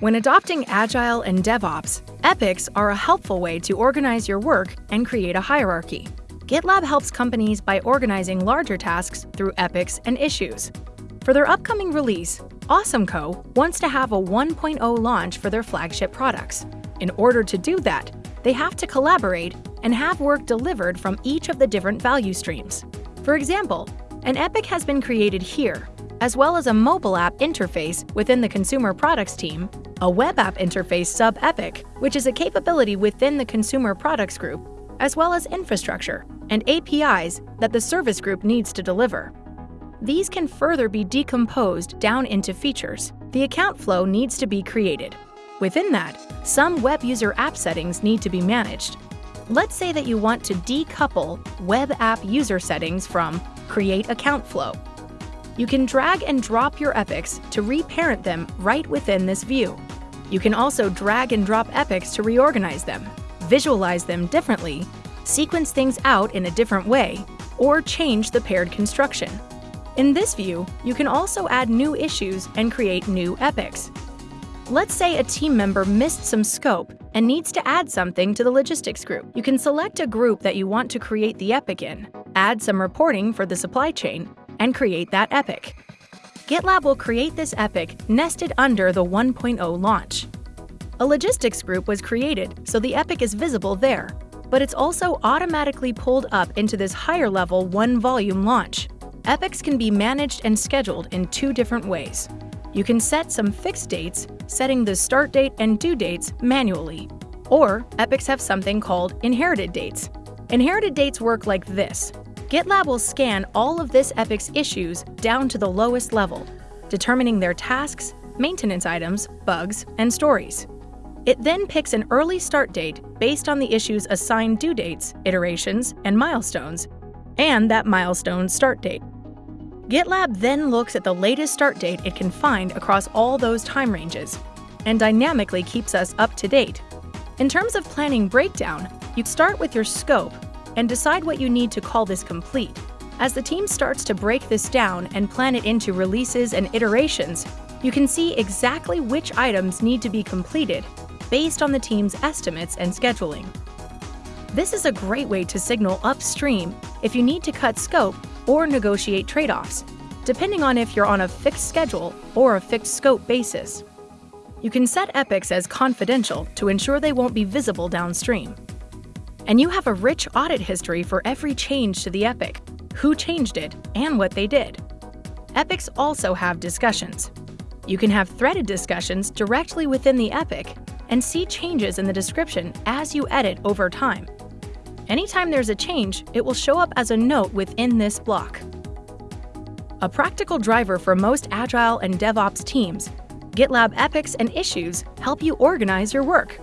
When adopting Agile and DevOps, epics are a helpful way to organize your work and create a hierarchy. GitLab helps companies by organizing larger tasks through epics and issues. For their upcoming release, AwesomeCo wants to have a 1.0 launch for their flagship products. In order to do that, they have to collaborate and have work delivered from each of the different value streams. For example, an epic has been created here, as well as a mobile app interface within the consumer products team, a web app interface sub-epic, which is a capability within the consumer products group, as well as infrastructure and APIs that the service group needs to deliver. These can further be decomposed down into features. The account flow needs to be created. Within that, some web user app settings need to be managed. Let's say that you want to decouple web app user settings from Create Account Flow. You can drag and drop your epics to reparent them right within this view. You can also drag and drop epics to reorganize them, visualize them differently, sequence things out in a different way, or change the paired construction. In this view, you can also add new issues and create new epics. Let's say a team member missed some scope and needs to add something to the logistics group. You can select a group that you want to create the epic in, add some reporting for the supply chain, and create that epic. GitLab will create this epic nested under the 1.0 launch. A logistics group was created, so the epic is visible there, but it's also automatically pulled up into this higher level one volume launch. Epics can be managed and scheduled in two different ways. You can set some fixed dates, setting the start date and due dates manually. Or epics have something called inherited dates. Inherited dates work like this. GitLab will scan all of this epic's issues down to the lowest level, determining their tasks, maintenance items, bugs, and stories. It then picks an early start date based on the issue's assigned due dates, iterations, and milestones, and that milestone start date. GitLab then looks at the latest start date it can find across all those time ranges, and dynamically keeps us up to date. In terms of planning breakdown, you start with your scope and decide what you need to call this complete. As the team starts to break this down and plan it into releases and iterations, you can see exactly which items need to be completed based on the team's estimates and scheduling. This is a great way to signal upstream if you need to cut scope or negotiate trade-offs, depending on if you're on a fixed schedule or a fixed scope basis. You can set epics as confidential to ensure they won't be visible downstream. And you have a rich audit history for every change to the epic, who changed it, and what they did. Epics also have discussions. You can have threaded discussions directly within the epic and see changes in the description as you edit over time. Anytime there's a change, it will show up as a note within this block. A practical driver for most Agile and DevOps teams, GitLab epics and issues help you organize your work.